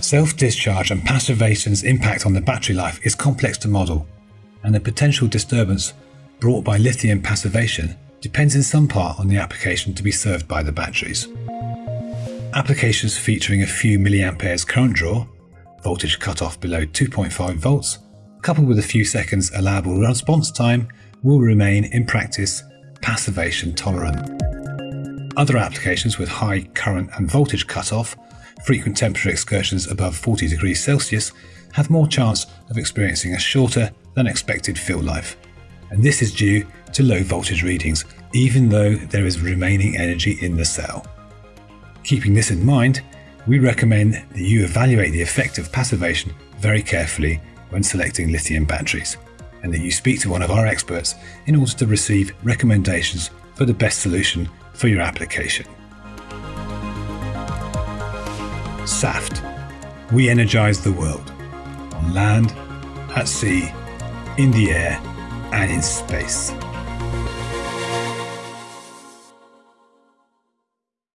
Self-discharge and passivation's impact on the battery life is complex to model, and the potential disturbance brought by lithium passivation depends in some part on the application to be served by the batteries. Applications featuring a few milliamperes current draw, voltage cutoff below 2.5 volts, coupled with a few seconds allowable response time, will remain in practice passivation tolerant. Other applications with high current and voltage cutoff frequent temperature excursions above 40 degrees Celsius have more chance of experiencing a shorter than expected fill life. And this is due to low voltage readings, even though there is remaining energy in the cell. Keeping this in mind, we recommend that you evaluate the effect of passivation very carefully when selecting lithium batteries, and that you speak to one of our experts in order to receive recommendations for the best solution for your application. Saft. We energize the world. On land, at sea, in the air, and in space.